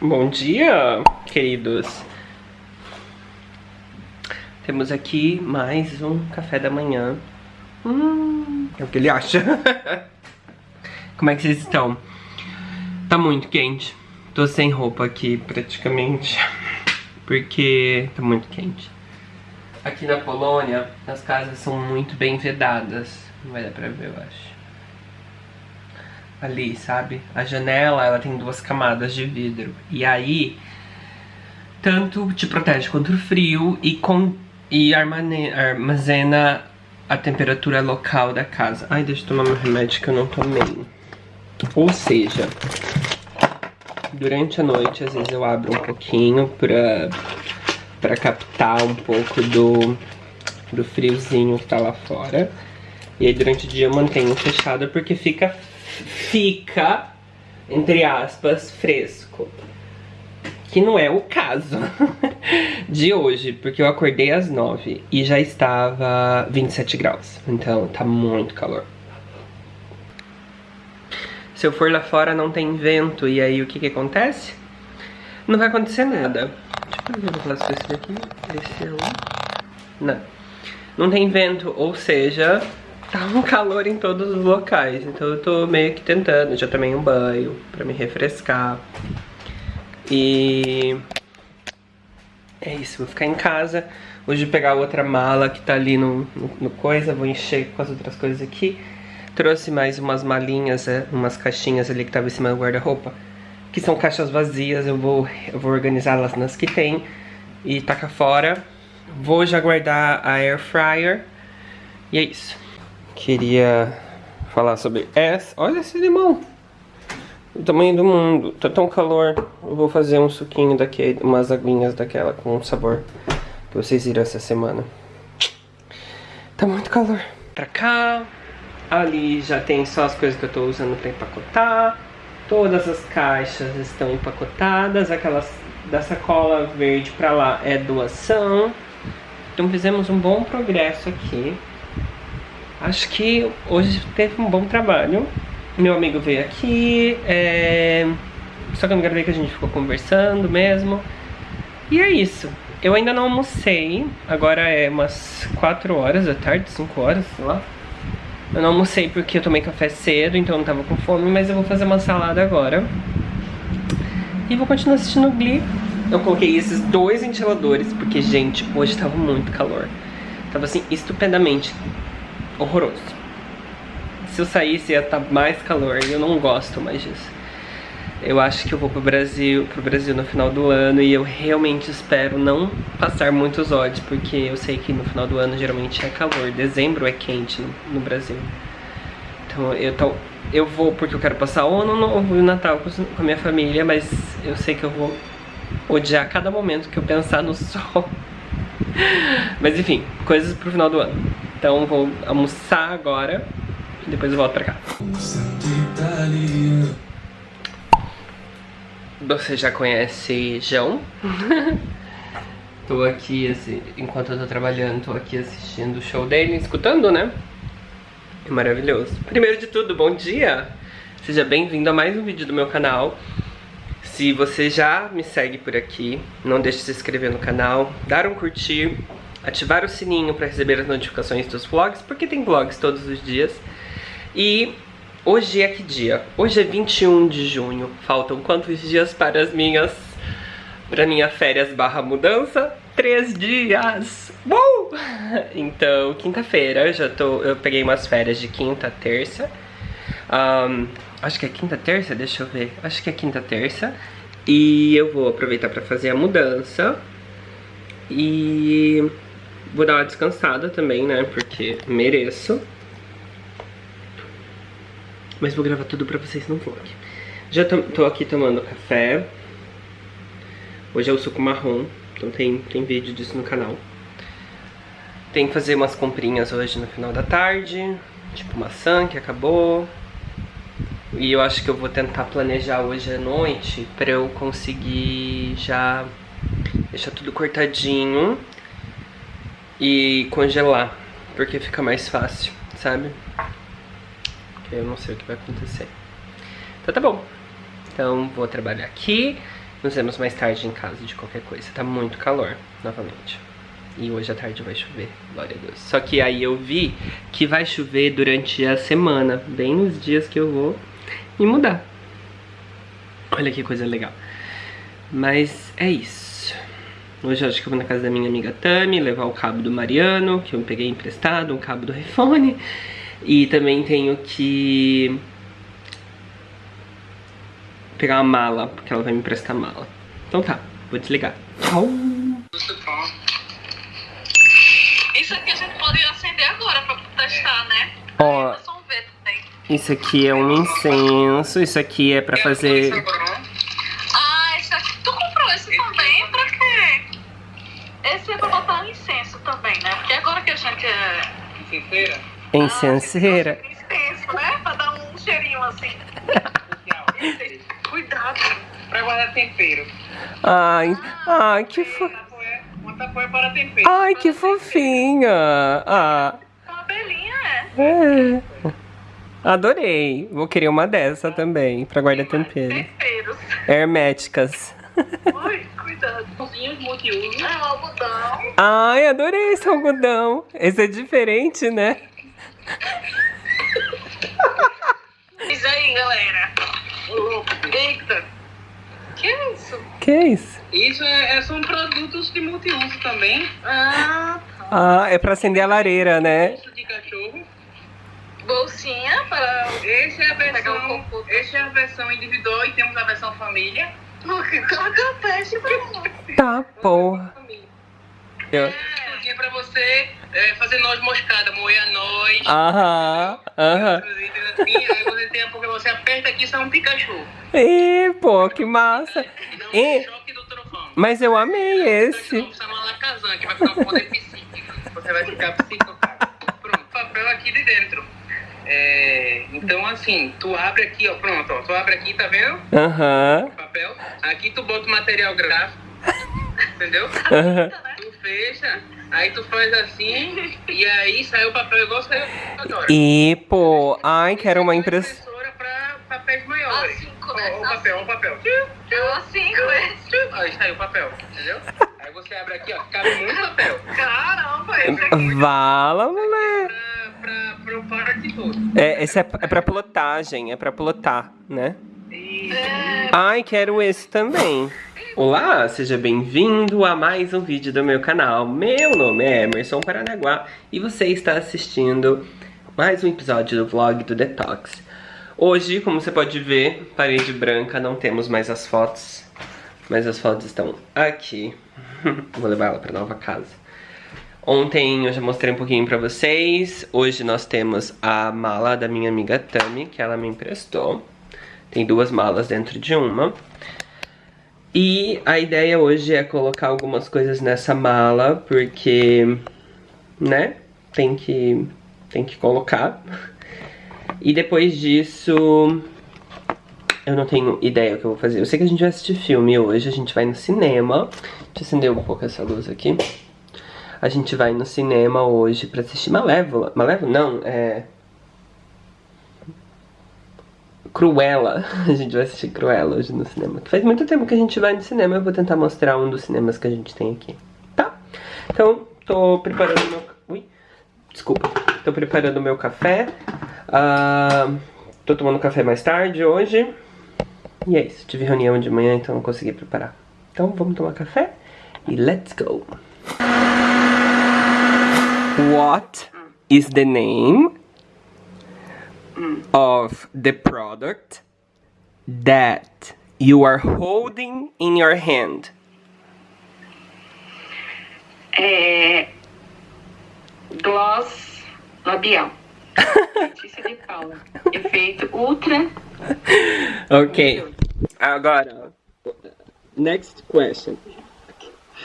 Bom dia, queridos. Temos aqui mais um café da manhã. Hum, é o que ele acha. Como é que vocês estão? Tá muito quente. Tô sem roupa aqui, praticamente. Porque tá muito quente. Aqui na Polônia, as casas são muito bem vedadas. Não vai dar pra ver, eu acho. Ali, sabe? A janela, ela tem duas camadas de vidro. E aí, tanto te protege contra o frio e, com, e armazena a temperatura local da casa. Ai, deixa eu tomar meu remédio que eu não tomei. Ou seja, durante a noite, às vezes eu abro um pouquinho pra para captar um pouco do, do friozinho que tá lá fora. E aí durante o dia eu mantenho fechado porque fica, fica, entre aspas, fresco. Que não é o caso de hoje, porque eu acordei às 9 e já estava 27 graus. Então tá muito calor. Se eu for lá fora não tem vento e aí o que que acontece? Não vai acontecer nada. Deixa eu ver o esse daqui. Esse é um... Não. Não tem vento, ou seja, tá um calor em todos os locais. Então eu tô meio que tentando. Já tomei um banho pra me refrescar. E... É isso, vou ficar em casa. Hoje pegar outra mala que tá ali no, no, no coisa, vou encher com as outras coisas aqui. Trouxe mais umas malinhas, é, umas caixinhas ali que tava em cima do guarda-roupa que são caixas vazias, eu vou, eu vou organizá-las nas que tem e tacar fora. Vou já guardar a air fryer e é isso. Queria falar sobre essa. Olha esse limão! O tamanho do mundo. Tá tão calor. Eu vou fazer um suquinho daqui, umas aguinhas daquela com sabor que vocês viram essa semana. Tá muito calor. Pra cá. Ali já tem só as coisas que eu tô usando pra empacotar. Todas as caixas estão empacotadas, aquelas da sacola verde para lá é doação. Então fizemos um bom progresso aqui. Acho que hoje teve um bom trabalho. Meu amigo veio aqui, é... só que eu não gravei que a gente ficou conversando mesmo. E é isso. Eu ainda não almocei, agora é umas 4 horas da tarde, 5 horas, sei lá. Eu não almocei porque eu tomei café cedo, então eu não tava com fome, mas eu vou fazer uma salada agora. E vou continuar assistindo o Glee. Eu coloquei esses dois ventiladores, porque, gente, hoje tava muito calor. Tava, assim, estupendamente horroroso. Se eu saísse ia estar tá mais calor, e eu não gosto mais disso. Eu acho que eu vou pro Brasil, pro Brasil no final do ano e eu realmente espero não passar muitos ódios, porque eu sei que no final do ano geralmente é calor, dezembro é quente no, no Brasil. Então eu, tô, eu vou porque eu quero passar o ano novo e o Natal com, com a minha família, mas eu sei que eu vou odiar cada momento que eu pensar no sol. mas enfim, coisas pro final do ano. Então vou almoçar agora e depois eu volto pra cá. Você já conhece João? tô aqui, assim, enquanto eu tô trabalhando, tô aqui assistindo o show dele, escutando, né? É maravilhoso. Primeiro de tudo, bom dia! Seja bem-vindo a mais um vídeo do meu canal. Se você já me segue por aqui, não deixe de se inscrever no canal, dar um curtir, ativar o sininho para receber as notificações dos vlogs, porque tem vlogs todos os dias. E Hoje é que dia? Hoje é 21 de junho. Faltam quantos dias para as minhas... Para minha férias barra mudança? Três dias! Uh! Então, quinta-feira, já tô... Eu peguei umas férias de quinta, terça. Um, acho que é quinta, terça? Deixa eu ver. Acho que é quinta, terça. E eu vou aproveitar para fazer a mudança. E vou dar uma descansada também, né? Porque mereço. Mas vou gravar tudo pra vocês no vlog. Já tô, aqui tomando café. Hoje é o suco marrom, então tem, tem vídeo disso no canal. Tem que fazer umas comprinhas hoje no final da tarde. Tipo maçã que acabou. E eu acho que eu vou tentar planejar hoje à noite pra eu conseguir já deixar tudo cortadinho e congelar. Porque fica mais fácil, sabe? eu não sei o que vai acontecer. Então tá bom. Então vou trabalhar aqui Nos vemos mais tarde em casa de qualquer coisa. Tá muito calor, novamente. E hoje à tarde vai chover, glória a Deus. Só que aí eu vi que vai chover durante a semana, bem nos dias que eu vou me mudar. Olha que coisa legal. Mas é isso. Hoje eu acho que eu vou na casa da minha amiga Tami, levar o cabo do Mariano, que eu peguei emprestado, um cabo do iPhone. E também tenho que pegar uma mala, porque ela vai me emprestar mala. Então tá, vou desligar. Tchau! Isso aqui a gente pode acender agora pra testar, né? Ó, ver também. isso aqui é um incenso, isso aqui é pra fazer... Ah, esse aqui. Tu comprou esse também? Pra quê? Botar incenso também, né? Porque agora que a gente é. Incenseira. Ah, Incenso, né? Pra dar um cheirinho assim. Cuidado. Pra guardar tempero. Ai, ai, que fo... Tapoé, uma tapoé para tempero. Ai, que fofinha. Ah, Uma abelhinha, é. é. Adorei. Vou querer uma dessa também, pra guardar tempero. Temperos. Herméticas. Ui, multiuso. É um algodão. Ai, adorei esse algodão. Esse é diferente, né? Diz aí, galera. Eita. Que isso? Que isso? Isso é, é- são produtos de multiuso também. Ah, tá. Ah, é pra acender a lareira, né? De cachorro. Bolsinha para. Esse é a versão, esse é a versão individual e temos a versão família. Coloca peixe pra lá. Tá, porra. Eu- Cozinha pra você é, fazer noz moscada, moer a noz. Aham, aham. Assim, aí você tem a porque você aperta aqui, sai um Pikachu. Ih, pô, que massa. E dá um E- choque do trovão. Mas eu amei esse. Vamos chamar uma lacazan, que vai ficar um poder psíquico. Você vai ficar psicopata. Pronto, papel aqui de dentro. É, então, assim, tu abre aqui, ó, pronto, ó, tu abre aqui, tá vendo? Aham, Papel. Aqui tu bota o material gráfico, entendeu? aham. Tu fecha, aí tu faz assim, e aí sai o papel igual saiu agora. E, pô, ai, quero uma impressão. impressora pra papéis maiores. A cinco, né? Ó, o papel, ó, o papel. Eu assim com esse. Aí saiu o papel, entendeu? Aí você abre aqui, ó, cabe muito papel. Caramba, esse aqui. Vala, moleque. Parte. É, esse é, é pra plotagem, é pra plotar, né? Isso. Ai, quero esse também. Olá, seja bem-vindo a mais um vídeo do meu canal. Meu nome é Emerson Paranaguá e você está assistindo mais um episódio do vlog do Detox. Hoje, como você pode ver, parede branca, não temos mais as fotos, mas as fotos estão aqui. Vou levar ela para nova casa. Ontem eu já mostrei um pouquinho pra vocês. Hoje nós temos a mala da minha amiga Tami, que ela me emprestou. Tem duas malas dentro de uma. E a ideia hoje é colocar algumas coisas nessa mala, porque, né, tem que, tem que colocar. E depois disso, eu não tenho ideia o que eu vou fazer. Eu sei que a gente vai assistir filme hoje, a gente vai no cinema. Deixa eu acender um pouco essa luz aqui. A gente vai no cinema hoje pra assistir Malévola. Malévola? Não, é... Cruella. A gente vai assistir Cruella hoje no cinema. Faz muito tempo que a gente vai no cinema. Eu vou tentar mostrar um dos cinemas que a gente tem aqui. Tá? Então, tô preparando meu... Ui. Desculpa. Tô preparando meu café. Ah, tô tomando café mais tarde hoje. E é isso. Tive reunião de manhã, então não consegui preparar. Então, vamos tomar café e let's go. What is the name of the product that you are holding in your hand? É... Gloss labial. Letícia de Paula. Efeito ultra. Okay. Agora, next question.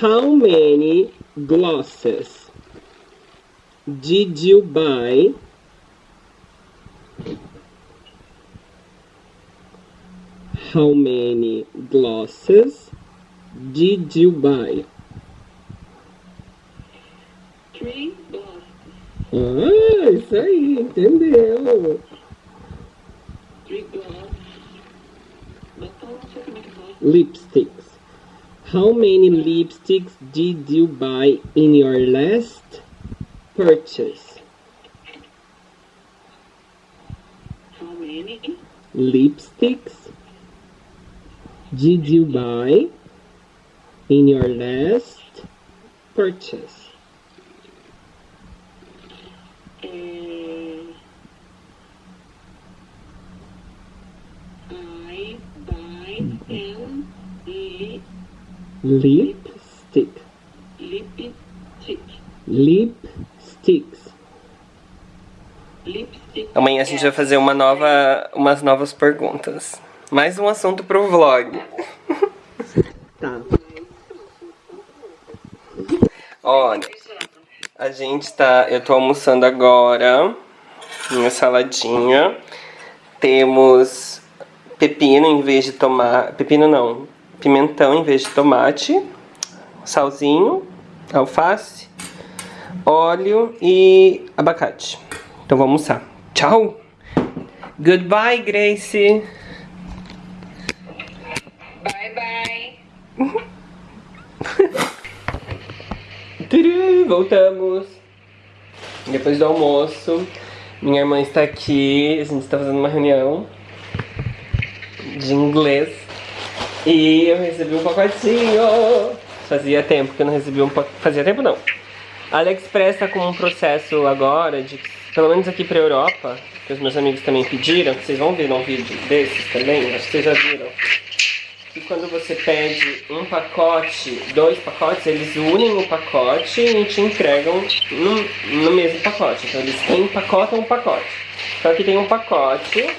How many glosses did you buy How many glosses did you buy? Three gloss. Ah, isso aí, entendeu? Three gloss. Então, não sei como é que fala. lipsticks. How many lipsticks did you buy in your last purchase? How many? Lipsticks did you buy in your last purchase? Uh, I buy an lip, Lipstick. lipstick. Lipsticks. Amanhã a gente vai fazer uma nova, umas novas perguntas. Mais um assunto pro vlog. tá. Olha, a gente tá. Eu tô almoçando agora. Minha saladinha. Temos pepino em vez de tomate. Pepino não. Pimentão em vez de tomate. Salzinho. Alface. Óleo e abacate. Então vamos almoçar. Tchau! Goodbye, Grace! Bye, bye. Voltamos! Depois do almoço, minha irmã está aqui, a gente está fazendo uma reunião de inglês e eu recebi um pacotinho! Fazia tempo que eu não recebi um pacote. Fazia tempo não. A AliExpress está com um processo agora de, pelo menos aqui pra Europa, que os meus amigos também pediram, que vocês vão ver num vídeo desses também, acho que vocês já viram. Que quando você pede um pacote, dois pacotes, eles unem o pacote e te entregam no, no mesmo pacote. Então eles empacotam o pacote. Então aqui tem um pacote,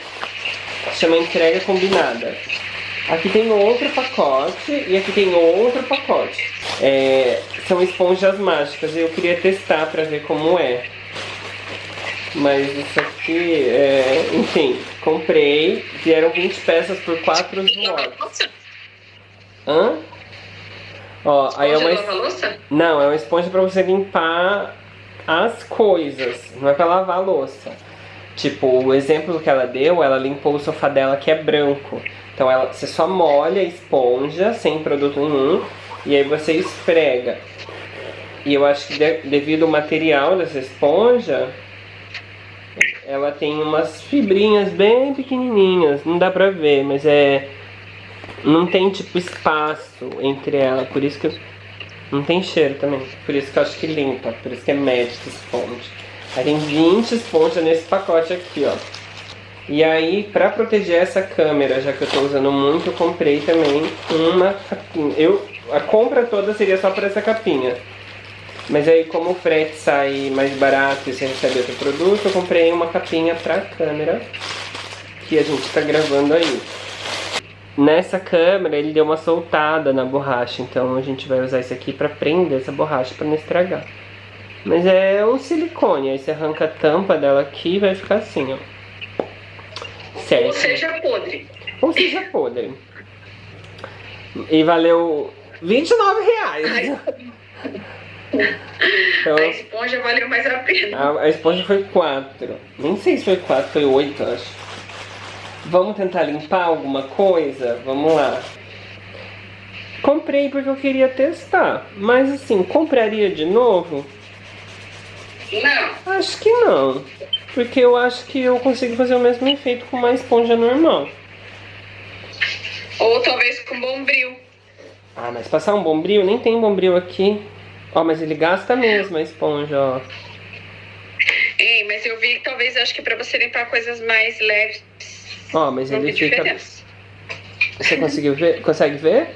chama entrega combinada. Aqui tem outro pacote e aqui tem outro pacote. É, são esponjas mágicas e eu queria testar pra ver como é. Mas isso aqui, é, enfim, comprei, vieram 20 peças por 4 zlotys. Hã? Ó, aí é uma... es-? Não, é uma esponja pra você limpar as coisas, não é pra lavar a louça. Tipo, o exemplo que ela deu, ela limpou o sofá dela que é branco. Então ela, você só molha a esponja sem produto nenhum e aí você esfrega. E eu acho que de- devido ao material dessa esponja, ela tem umas fibrinhas bem pequenininhas, não dá pra ver, mas é não tem tipo espaço entre ela, por isso que eu, não tem cheiro também, por isso que eu acho que limpa, por isso que é Magic Sponge. Aí tem 20 esponjas nesse pacote aqui, ó. E aí, pra proteger essa câmera, já que eu tô usando muito, eu comprei também uma capinha. Eu, a compra toda seria só por essa capinha. Mas aí, como o frete sai mais barato e você recebe outro produto, eu comprei uma capinha pra câmera que a gente tá gravando aí. Nessa câmera ele deu uma soltada na borracha, então a gente vai usar isso aqui pra prender essa borracha pra não estragar. Mas é um silicone, aí você arranca a tampa dela aqui e vai ficar assim, ó. Certo. Ou seja, podre. Ou seja podre. E valeu 29 reais. Então, A esponja valeu mais a pena. a, a esponja foi 4. Nem sei se foi 4, foi 8, acho. Vamos tentar limpar alguma coisa? Vamos lá. Comprei porque eu queria testar. Mas assim, compraria de novo? Não. Acho que não. Porque eu acho que eu consigo fazer o mesmo efeito com uma esponja normal. Ou talvez com bombril. Ah, mas passar um bombril? Nem tem bombril aqui. Ó, mas ele gasta mesmo a esponja, ó. Ei, mas eu vi que talvez acho que pra você limpar coisas mais leves Ó, mas não ele fica... diferença. Você conseguiu ver? Consegue ver?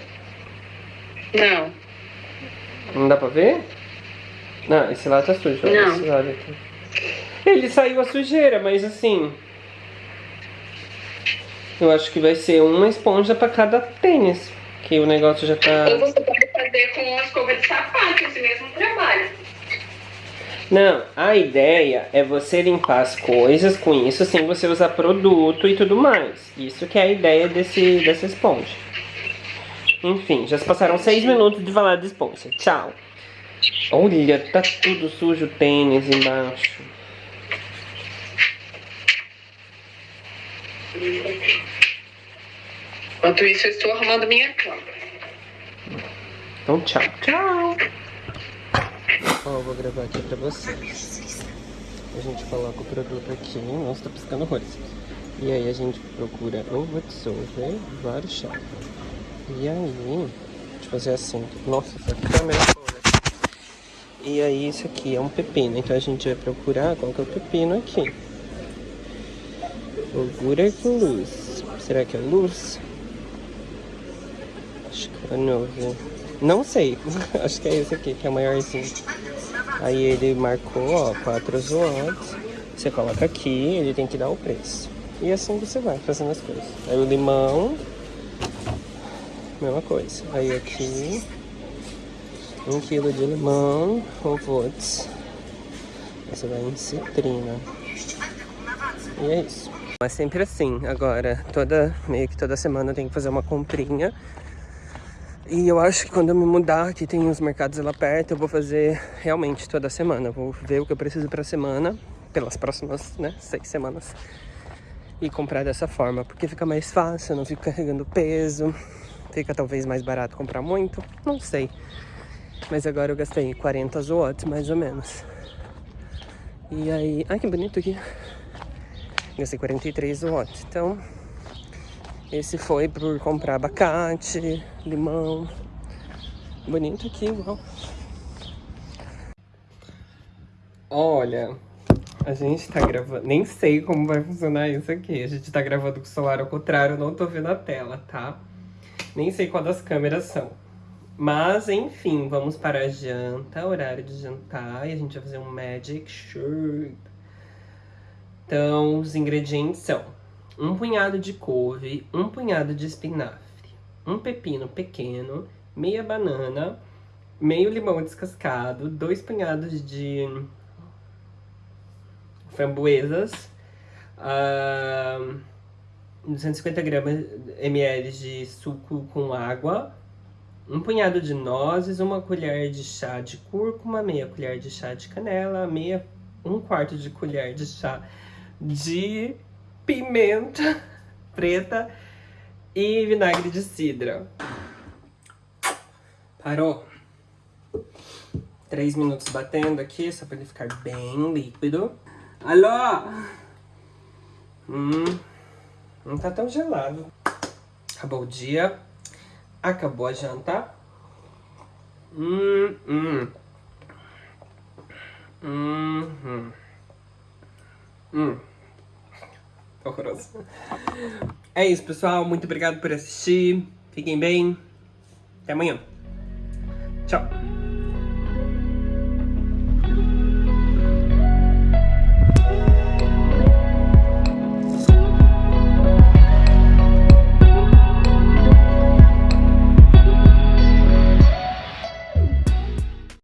Não. Não dá pra ver? Não, esse lado tá sujo. ó, Não. Esse lado aqui. Ele saiu a sujeira, mas assim... Eu acho que vai ser uma esponja pra cada tênis. Que o negócio já tá... Ou você pode fazer com uma escova de sapato esse mesmo trabalho. Não, a ideia é você limpar as coisas com isso sem você usar produto e tudo mais. Isso que é a ideia desse, dessa esponja. Enfim, já se passaram seis minutos de falar de esponja. Tchau. Olha, tá tudo sujo o tênis embaixo. Enquanto isso, eu estou arrumando minha cama. Então, tchau. Tchau. Ó, eu vou gravar aqui pra vocês. A gente coloca o produto aqui. Nossa, tá piscando horrores. E aí a gente procura o Voxover Warszawa. E aí, deixa eu fazer assim. Nossa, essa câmera é E aí, isso aqui é um pepino. Então a gente vai procurar qual que é o pepino aqui. Ogura com luz. Será que é luz? Acho que é novo. Não sei. Acho que é esse aqui, que é o maiorzinho. Aí ele marcou, ó, 4 watts. Você coloca aqui, ele tem que dar o preço. E assim você vai fazendo as coisas. Aí o limão, mesma coisa. Aí aqui, 1 um quilo de limão, ou volts. Você vai em citrina. E é isso. É sempre assim, agora, toda, meio que toda semana eu tenho que fazer uma comprinha. E eu acho que quando eu me mudar, que tem os mercados lá perto, eu vou fazer realmente toda semana. Vou ver o que eu preciso pra semana, pelas próximas, né, seis semanas. E comprar dessa forma, porque fica mais fácil, não fico carregando peso. Fica talvez mais barato comprar muito, não sei. Mas agora eu gastei 40 watts, mais ou menos. E aí... Ai, que bonito aqui. Gastei 43 watts. Então, esse foi por comprar abacate, limão. Bonito aqui, igual. Olha, a gente tá gravando... Nem sei como vai funcionar isso aqui. A gente tá gravando com o celular ao contrário, não tô vendo a tela, tá? Nem sei qual das câmeras são. Mas, enfim, vamos para a janta, horário de jantar. E a gente vai fazer um Magic Shirt. Então, os ingredientes são um punhado de couve, um punhado de espinafre, um pepino pequeno, meia banana, meio limão descascado, dois punhados de framboesas, uh, 250 gramas ml de suco com água, um punhado de nozes, uma colher de chá de cúrcuma, meia colher de chá de canela, meia, um quarto de colher de chá de pimenta preta e vinagre de cidra. Parou. Três minutos batendo aqui, só para ele ficar bem líquido. Alô? Hum, não tá tão gelado. Acabou o dia. Acabou a janta. Hum, hum. Hum, hum. Hum. Horroroso. É isso, pessoal. Muito obrigado por assistir. Fiquem bem. Até amanhã. Tchau.